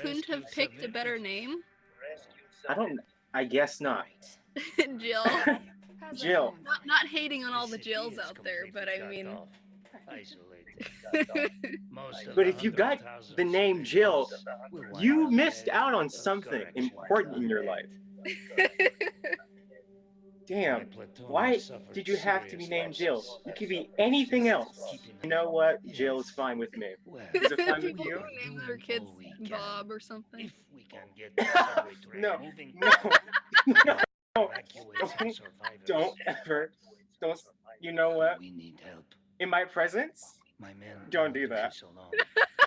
couldn't have picked a better name? I don't. I guess not. Jill. Jill. Not, not hating on all the Jills out there, but I mean. But if you got the name Jill, you missed out on something important in your life. Damn. Why did you have to be named Jill? You could be anything else. You know what? Jill is fine with me. Is it fine with you? name oh, their kids Bob or something. If we can get the subway train No, No, no, evacuate some survivors. don't ever, don't. You know what? We need help. In my presence, My men Don't do that. leave so long.